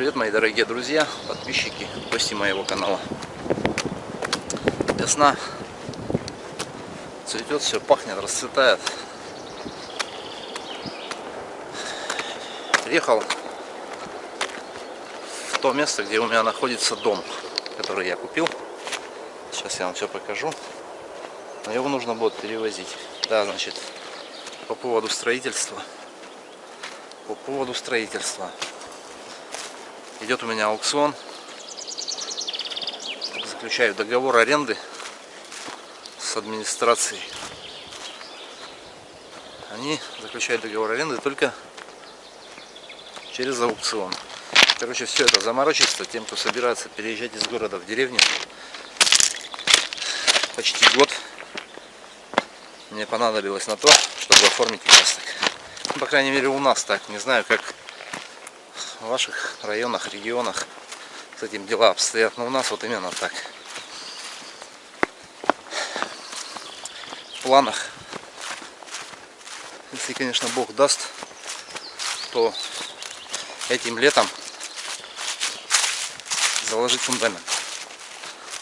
Привет, мои дорогие друзья, подписчики, гости моего канала. Весна цветет, все пахнет, расцветает. Приехал в то место, где у меня находится дом, который я купил. Сейчас я вам все покажу. Но его нужно будет перевозить. Да, значит, по поводу строительства. По поводу строительства идет у меня аукцион. Заключаю договор аренды с администрацией. Они заключают договор аренды только через аукцион. Короче все это заморочится тем кто собирается переезжать из города в деревню. Почти год мне понадобилось на то чтобы оформить участок. Ну, по крайней мере у нас так. Не знаю как в ваших районах, регионах с этим дела обстоят. Но у нас вот именно так. В планах, если, конечно, Бог даст, то этим летом заложить фундамент.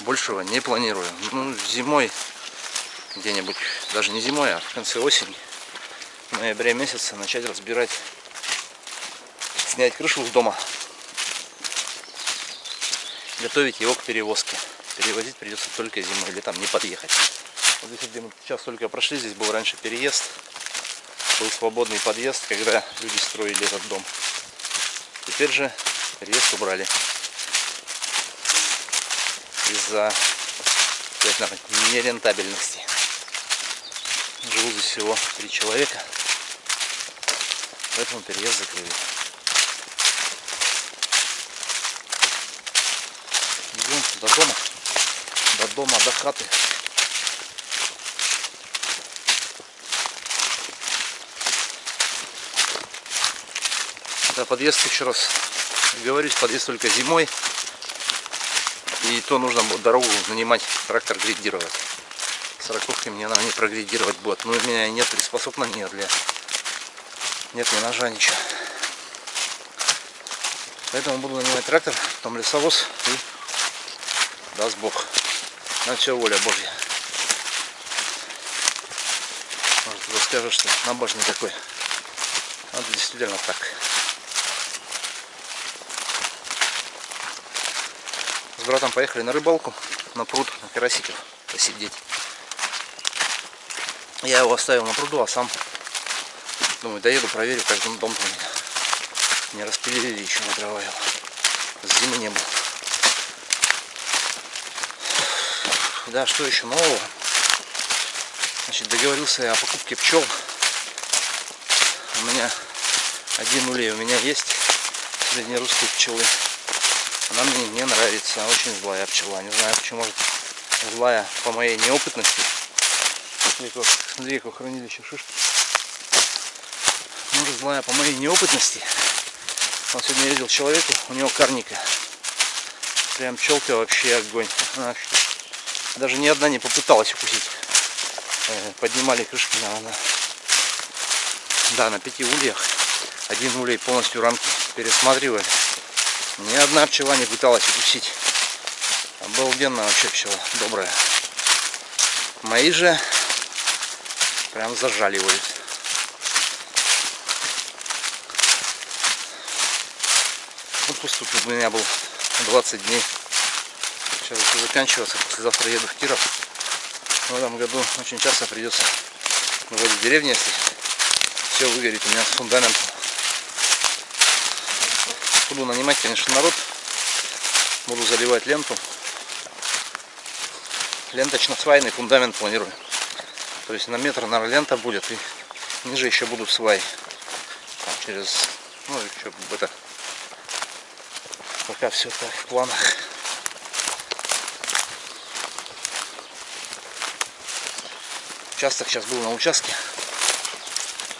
Большего не планирую. Ну, зимой, где-нибудь, даже не зимой, а в конце осени, в ноябре месяца начать разбирать снять крышу с дома, готовить его к перевозке. Перевозить придется только зимой, или там не подъехать. Вот здесь, где мы сейчас только прошли, здесь был раньше переезд. Был свободный подъезд, когда люди строили этот дом. Теперь же переезд убрали. Из-за нерентабельности. Живу здесь всего три человека. Поэтому переезд закрыли. До дома, до дома, до хаты. Да, подъезд еще раз говорюсь, подъезд только зимой. И то нужно дорогу нанимать, трактор гридировать. Сороковкой мне надо не прогридировать будет. Но у меня нет приспособления для... Нет ни ножа, ничего. Поэтому буду нанимать трактор, потом лесовоз и даст Бог. На все воля Божья. Может кто скажет, что набожный такой. А это действительно так. С братом поехали на рыбалку, на пруд, на карасиков посидеть. Я его оставил на пруду, а сам думаю, доеду, проверю, как дом, дом у меня. Не распилили еще на дрова его. Зимы не было. Да, что еще нового? Значит, договорился я о покупке пчел. У меня один улей у меня есть среднерусской пчелы. Она мне не нравится, очень злая пчела. Не знаю почему, может злая по моей неопытности. Смотри, какое хранилище шишки. Может злая по моей неопытности. Он сегодня ездил человеку, у него карника. Прям пчелка вообще огонь. Она даже ни одна не попыталась укусить. Э, поднимали крышки на, на, да, на пяти ульях. Один улей полностью рамки пересматривали. Ни одна пчела не пыталась укусить. Обалденно вообще пчела, добрая. Мои же прям зажаливают. Вот поступил у меня был 20 дней Сейчас все заканчиваться. Послезавтра еду в Киров. В этом году очень часто придется выводить деревни, если все выгорит у меня с фундаментом. Буду нанимать, конечно, народ. Буду заливать ленту. Ленточно-свайный фундамент планирую. То есть на метр, наверное, лента будет. И ниже еще будут сваи. Там через, ну, еще это, пока все так в планах. Участок сейчас был на участке.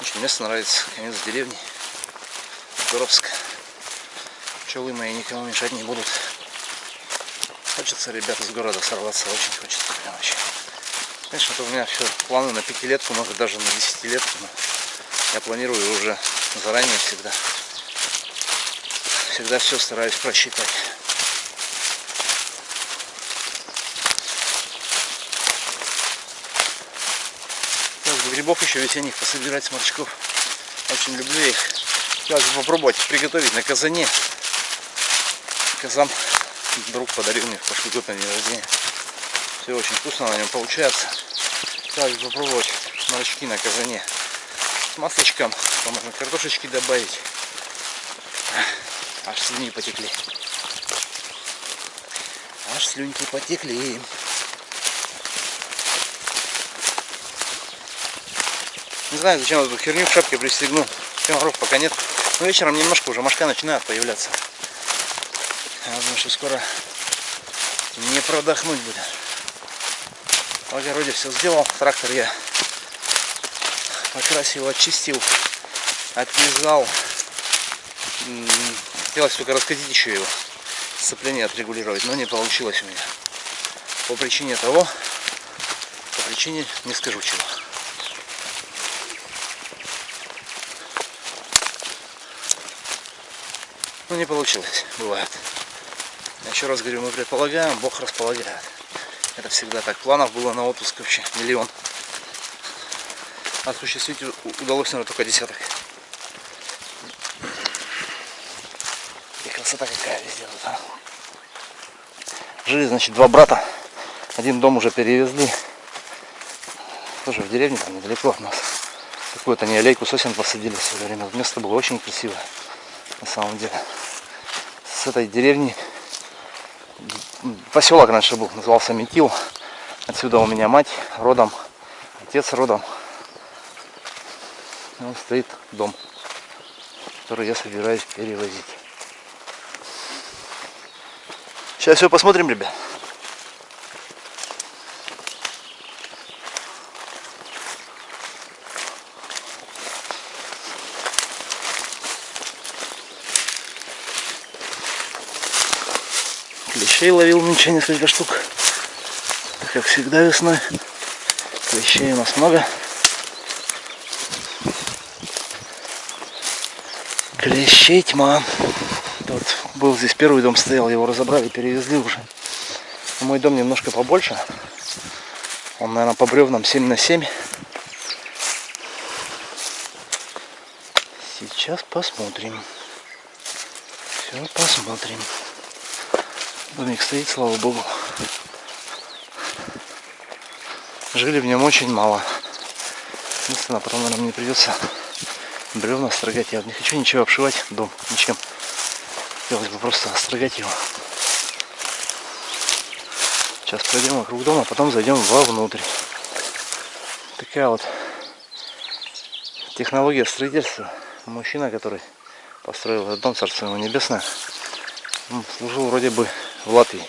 Очень место нравится. Конец деревни. Здоровск. Пчелы мои никому мешать не будут. Хочется, ребята, из города сорваться. Очень хочется. Прям вообще. Конечно, это у меня все планы на пятилетку, может даже на десятилетку. Но я планирую уже заранее всегда. всегда все стараюсь просчитать. Грибов еще весенних пособирать, сморчков. Очень люблю их. Сейчас попробовать приготовить на казане. Казан друг подарил мне в прошлый год на день рождения. Все очень вкусно на нем получается. Так, попробовать сморчки на казане. С маслочком, можно картошечки добавить. Аж слюни потекли. Аж слюньки потекли. Не знаю, зачем эту херню в шапке пристегнул. Комаров пока нет. Но вечером немножко уже мошка начинает появляться. Я думаю, что скоро не продохнуть будет. В огороде все сделал. Трактор я покрасил, очистил, отвязал. Хотелось только раскатить еще его, сцепление отрегулировать, но не получилось у меня. По причине того, по причине не скажу чего. Ну не получилось, бывает. Еще раз говорю, мы предполагаем, Бог располагает. Это всегда так. Планов было на отпуск вообще миллион. Осуществить удалось, наверное, только десяток. И красота какая везде тут. А? Жили, значит, два брата. Один дом уже перевезли. Тоже в деревне, там недалеко от нас. Какую-то не аллейку сосен посадили все время. Место было очень красивое, на самом деле. С этой деревни поселок раньше был, назывался Метил. Отсюда у меня мать родом, отец родом. И вон стоит дом, который я собираюсь перевозить. Сейчас все посмотрим, ребят. Клещей ловил нынче несколько штук. Как всегда весной. Клещей у нас много. Клещей тьма. Тут был здесь первый дом стоял, его разобрали, перевезли уже. Мой дом немножко побольше. Он, наверное, по бревнам 7 на 7. Сейчас посмотрим. Все посмотрим. Домик стоит, слава богу. Жили в нем очень мало. Единственное, потом, наверное, мне придется бревна строгать. Я не хочу ничего обшивать дом, ничем. Хотелось бы просто строгать его. Сейчас пройдем вокруг дома, а потом зайдем вовнутрь. Такая вот технология строительства. Мужчина, который построил этот дом, царство ему небесное, служил вроде бы в Латвии.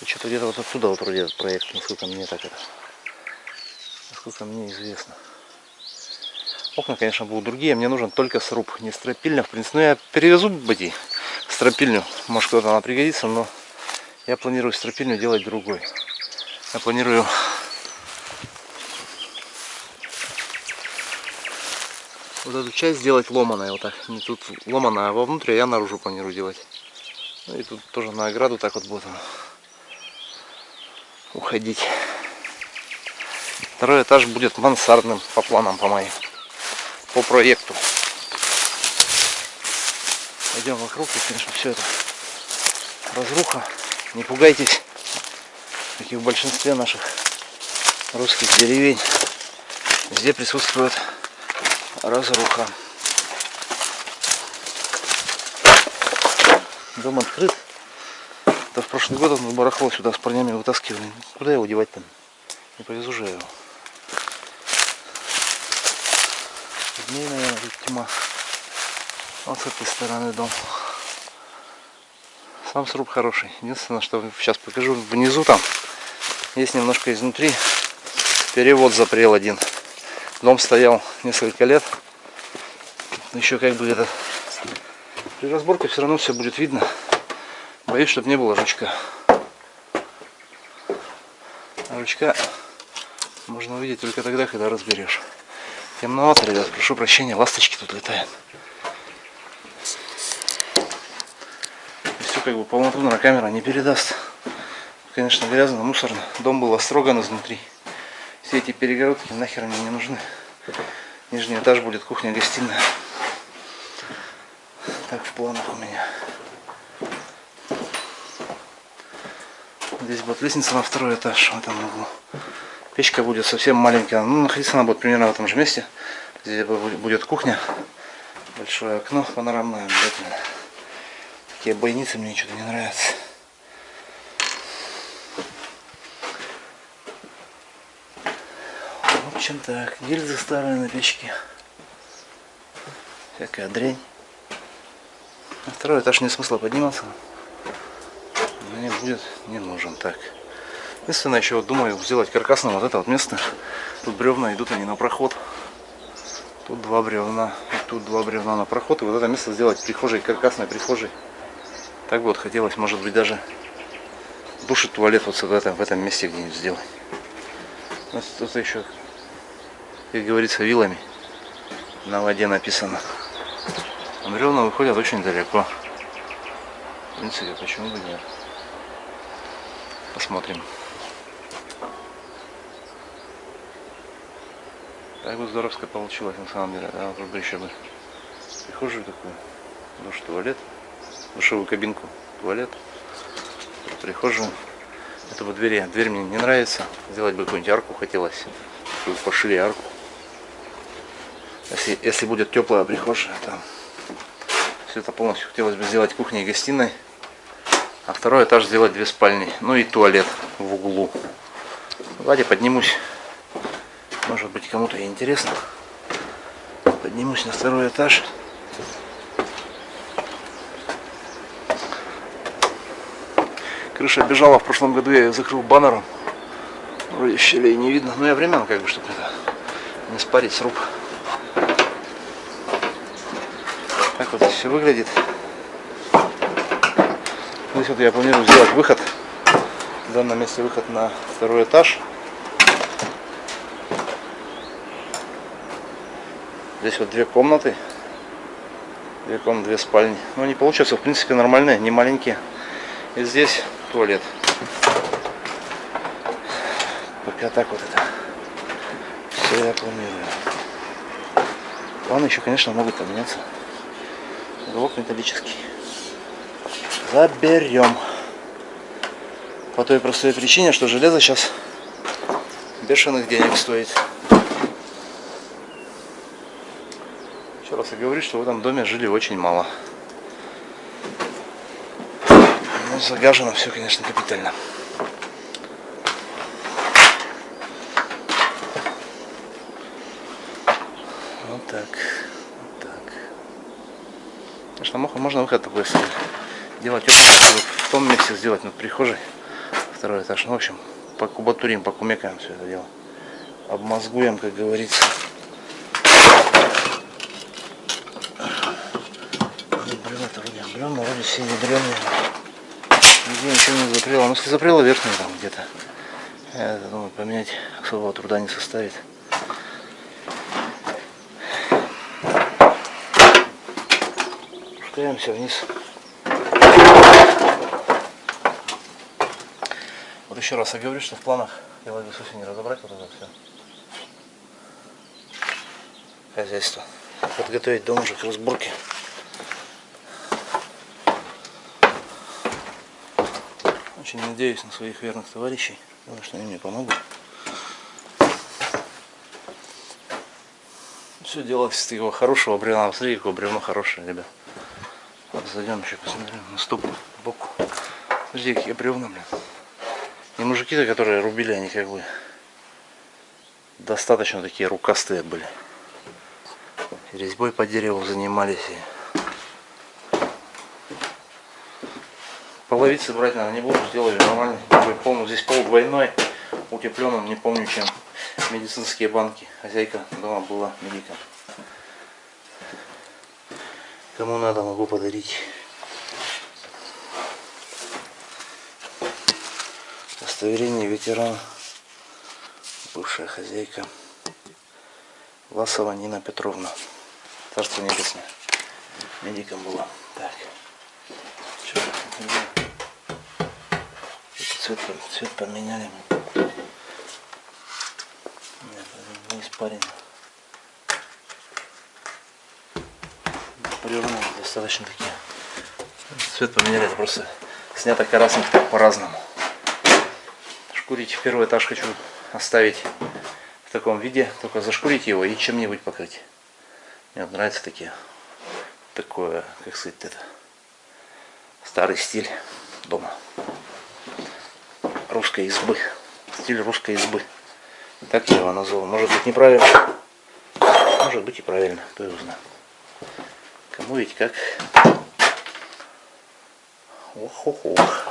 И что-то где-то вот отсюда вот вроде этот проект, насколько мне так это, насколько мне известно. Окна, конечно, будут другие. Мне нужен только сруб, не стропильня. В принципе, ну я перевезу бати стропильню. Может, кто-то она пригодится, но я планирую стропильню делать другой. Я планирую вот эту часть сделать ломаной вот так. Не тут ломаная, а вовнутрь я наружу планирую делать. Ну и тут тоже на ограду так вот будет уходить. Второй этаж будет мансардным по планам по моим по проекту. Пойдем вокруг, и, конечно, все это разруха. Не пугайтесь, как и в большинстве наших русских деревень. Везде присутствует разруха. Дом открыт. Да в прошлый год он барахло сюда с парнями вытаскивали. Куда его девать там? Не повезу же его. дней, наверное, тут тьма. Вот с этой стороны дом. Сам сруб хороший. Единственное, что сейчас покажу внизу там. Есть немножко изнутри. Перевод запрел один. Дом стоял несколько лет. Еще как бы это... При разборке все равно все будет видно. Боюсь, чтобы не было жучка. А жучка можно увидеть только тогда, когда разберешь. Темновато, ребят, прошу прощения, ласточки тут летают. всю как бы полноту на камера не передаст. Конечно, грязно, мусорно. Дом был остроган изнутри. Все эти перегородки нахер мне не нужны. Нижний этаж будет кухня-гостиная. Так в планах у меня. Здесь будет лестница на второй этаж в этом углу. Печка будет совсем маленькая. Ну, находиться она будет примерно в этом же месте. Здесь будет кухня. Большое окно панорамное обязательно. Такие бойницы мне что-то не нравятся. В общем так, гильзы старые на печке. Всякая дрянь. На второй этаж нет смысла подниматься. Мне будет не нужен так. Единственное, еще вот думаю сделать каркасным вот это вот место. Тут бревна идут они на проход. Тут два бревна, и тут два бревна на проход. И вот это место сделать прихожей, каркасной прихожей. Так вот хотелось, может быть, даже душ и туалет вот в этом, в этом месте где-нибудь сделать. У нас тут еще, как говорится, вилами на воде написано. А бревна выходят очень далеко. В принципе, почему бы нет. Посмотрим. Так вот здоровско получилось на самом деле. Да, вот бы еще бы прихожую такую, душ, туалет, душевую кабинку, туалет, прихожую. Это бы двери. Дверь мне не нравится. Сделать бы какую-нибудь арку хотелось. Пошире арку. Если, если будет теплая прихожая, там все это полностью хотелось бы сделать кухней и гостиной. А второй этаж сделать две спальни. Ну и туалет в углу. Давайте поднимусь может быть кому-то интересно. Поднимусь на второй этаж. Крыша бежала в прошлом году, я ее закрыл баннером. Вроде щелей не видно. Но я времен как бы, чтобы это не спарить сруб. Так вот все выглядит. Здесь вот я планирую сделать выход. В данном месте выход на второй этаж. Здесь вот две комнаты. Две комнаты, две спальни. Ну, они получаются, в принципе, нормальные, не маленькие. И здесь туалет. Пока так вот это. Все я планирую. Планы еще, конечно, могут поменяться. Уголок металлический. Заберем. По той простой причине, что железо сейчас бешеных денег стоит. раз и говорит, что в этом доме жили очень мало. Ну, загажено все, конечно, капитально. Вот так. Вот так. Конечно, можно выход такой, делать в том месте сделать над прихожей. Второй этаж. Ну, в общем, покубатурим, покумекаем все это дело. Обмозгуем, как говорится. Бревна вроде все ядреные. Ничего не запрело. Ну, если запрело верхние там где-то. Я думаю, поменять особого труда не составит. Спускаемся вниз. Вот еще раз я говорю, что в планах делать до осени разобрать вот это все. Хозяйство. Подготовить дом уже к разборке. Очень надеюсь на своих верных товарищей. Думаю, что они мне помогут. Все делать из такого хорошего бревна. Посмотри, какое бревно хорошее, ребят. Зайдем еще посмотрим на стоп боку. Смотрите, какие бревна, блин. И мужики-то, которые рубили, они как бы достаточно такие рукастые были. резьбой по дереву занимались. И Половицы брать, наверное, не буду, сделали нормально. Помню, здесь пол двойной, утепленным, не помню чем. Медицинские банки. Хозяйка дома была медиком. Кому надо, могу подарить. Удостоверение ветерана. Бывшая хозяйка. Власова Нина Петровна. Царство небесное. Медиком была. Так. Что? цвет, цвет поменяли. Не испарено. Приемные достаточно такие. Цвет поменяли, это просто снято карасом по-разному. Шкурить первый этаж хочу оставить в таком виде, только зашкурить его и чем-нибудь покрыть. Мне вот нравятся такие, такое, как сказать, это, старый стиль дома. Русской избы. Стиль русской избы. Так я его назвал. Может быть неправильно. Может быть и правильно. Кто его знает. Кому ведь как. Ох-ох-ох.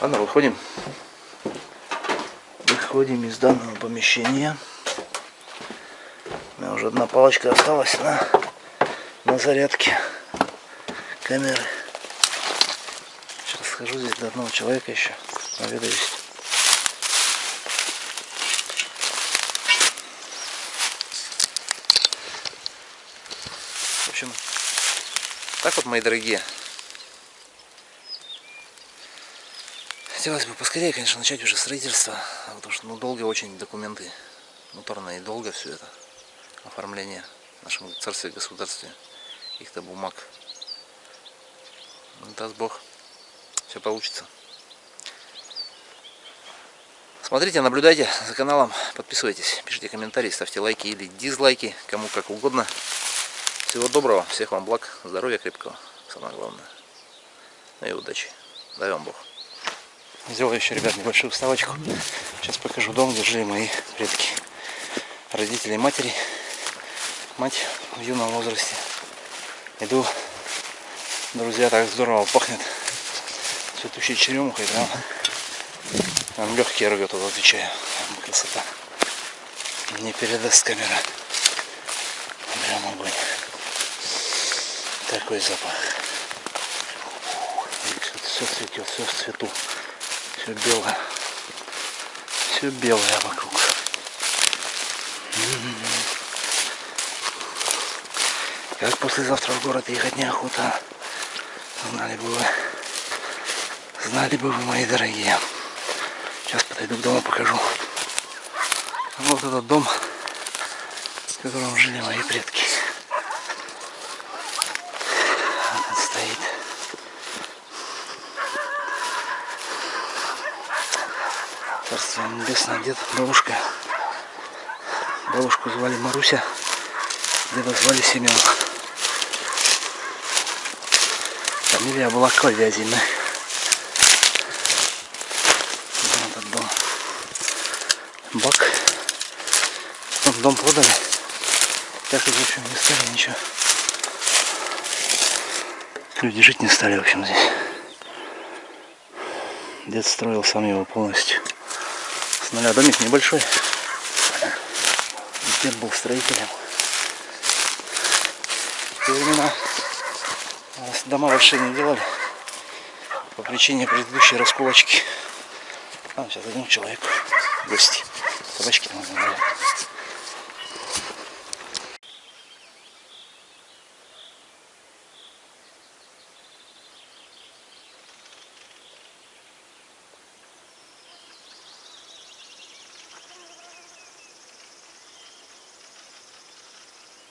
Ладно, выходим. Выходим из данного помещения. У меня уже одна палочка осталась на, на зарядке камеры. Сейчас схожу здесь до одного человека еще. Наведаюсь. В общем, так вот, мои дорогие. Хотелось бы поскорее, конечно, начать уже строительство, потому что ну, долго очень документы, муторно и долго все это, оформление в нашем царстве государстве, их-то бумаг. Ну, даст Бог, все получится. Смотрите, наблюдайте за каналом, подписывайтесь, пишите комментарии, ставьте лайки или дизлайки, кому как угодно. Всего доброго, всех вам благ, здоровья крепкого, самое главное. Ну и удачи. Дай вам Бог. Сделаю еще, ребят, небольшую вставочку. Сейчас покажу дом, где жили мои предки. Родители и матери. Мать в юном возрасте. Иду. Друзья, так здорово пахнет. Цветущей черемухой прям. Прям легкие рвет, вот отвечаю. Красота. Не передаст камера. Прям огонь. Такой запах. Все цветет, все в цвету. Все белое. Все белое вокруг. Как послезавтра в город ехать неохота. Знали бы вы. Знали бы вы, мои дорогие. Сейчас подойду к дому, покажу. Вот этот дом, в котором жили мои предки. Вот он стоит. Царство небесное, дед, бабушка. Бабушку звали Маруся, деда звали Семен. Фамилия была Ковязина. Вот этот дом. Бак. Потом дом продали. Так и в общем не стали ничего. Люди жить не стали, в общем, здесь. Дед строил сам его полностью. С нуля домик небольшой. Дед был строителем. Времена дома большие не делали. По причине предыдущей раскулочки. А, сейчас один человек гости. Собачки там называют.